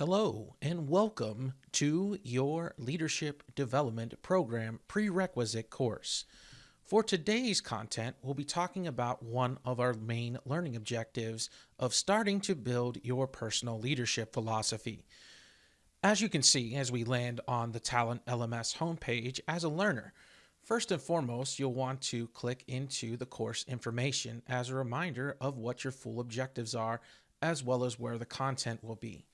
Hello, and welcome to your Leadership Development Program prerequisite course. For today's content, we'll be talking about one of our main learning objectives of starting to build your personal leadership philosophy. As you can see as we land on the Talent LMS homepage as a learner, first and foremost, you'll want to click into the course information as a reminder of what your full objectives are, as well as where the content will be.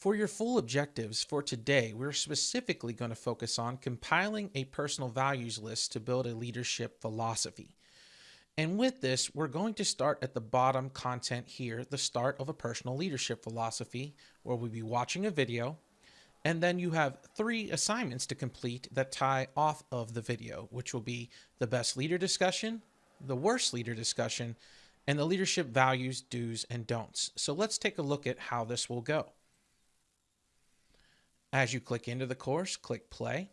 For your full objectives for today, we're specifically going to focus on compiling a personal values list to build a leadership philosophy. And with this, we're going to start at the bottom content here, the start of a personal leadership philosophy, where we'll be watching a video. And then you have three assignments to complete that tie off of the video, which will be the best leader discussion, the worst leader discussion, and the leadership values, do's, and don'ts. So let's take a look at how this will go. As you click into the course, click play.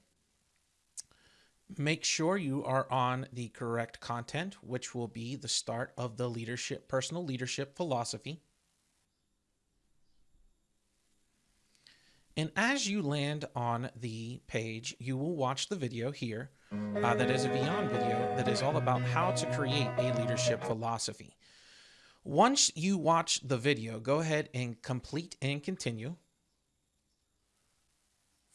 Make sure you are on the correct content, which will be the start of the leadership, personal leadership philosophy. And as you land on the page, you will watch the video here uh, that is a Vyond video that is all about how to create a leadership philosophy. Once you watch the video, go ahead and complete and continue.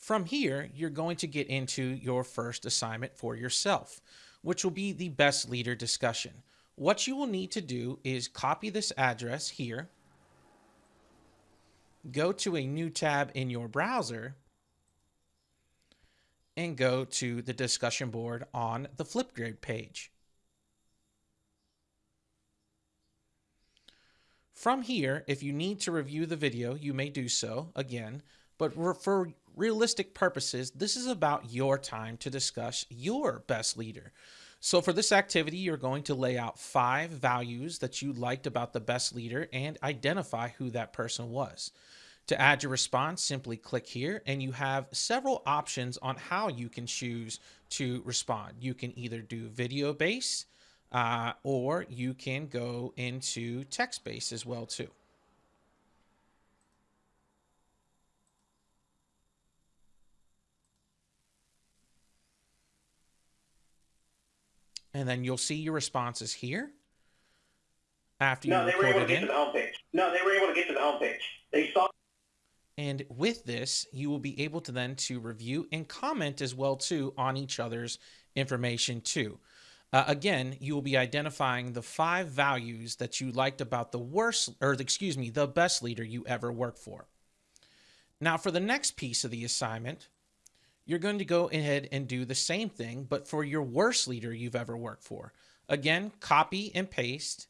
From here, you're going to get into your first assignment for yourself, which will be the best leader discussion. What you will need to do is copy this address here, go to a new tab in your browser, and go to the discussion board on the Flipgrid page. From here, if you need to review the video, you may do so again, but for realistic purposes, this is about your time to discuss your best leader. So for this activity, you're going to lay out five values that you liked about the best leader and identify who that person was. To add your response, simply click here and you have several options on how you can choose to respond. You can either do video based uh, or you can go into text based as well too. And then you'll see your responses here after no, you they were able to get in. to the homepage. No, they were able to get to the homepage. They saw. And with this, you will be able to then to review and comment as well too on each other's information too. Uh, again, you will be identifying the five values that you liked about the worst, or excuse me, the best leader you ever worked for. Now, for the next piece of the assignment, you're going to go ahead and do the same thing, but for your worst leader you've ever worked for. Again, copy and paste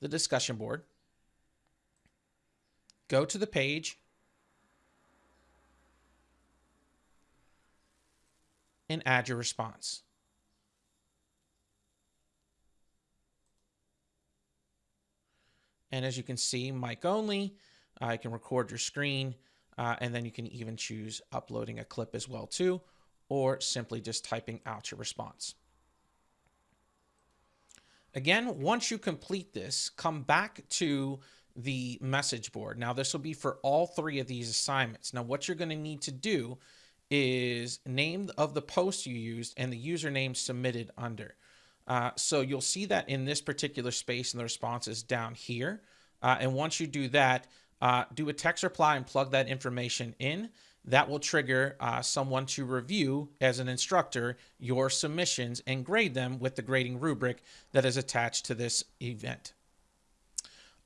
the discussion board. Go to the page and add your response. And as you can see, mic only, I can record your screen. Uh, and then you can even choose uploading a clip as well too, or simply just typing out your response. Again, once you complete this, come back to the message board. Now this will be for all three of these assignments. Now what you're gonna need to do is name of the post you used and the username submitted under. Uh, so you'll see that in this particular space and the responses down here. Uh, and once you do that, uh, do a text reply and plug that information in. That will trigger uh, someone to review as an instructor your submissions and grade them with the grading rubric that is attached to this event.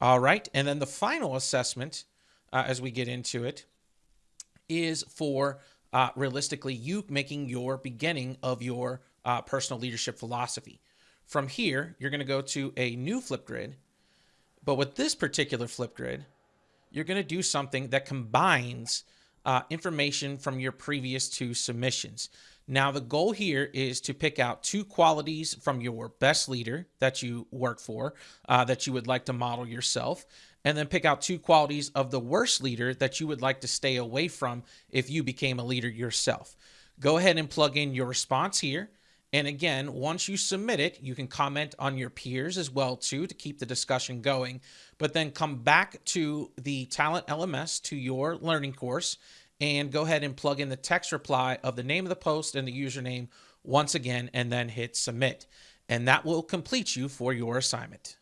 All right, and then the final assessment, uh, as we get into it, is for uh, realistically you making your beginning of your uh, personal leadership philosophy. From here, you're going to go to a new Flipgrid, but with this particular Flipgrid, you're going to do something that combines uh, information from your previous two submissions. Now, the goal here is to pick out two qualities from your best leader that you work for uh, that you would like to model yourself, and then pick out two qualities of the worst leader that you would like to stay away from if you became a leader yourself. Go ahead and plug in your response here And again, once you submit it, you can comment on your peers as well too to keep the discussion going. But then come back to the Talent LMS to your learning course and go ahead and plug in the text reply of the name of the post and the username once again and then hit submit. And that will complete you for your assignment.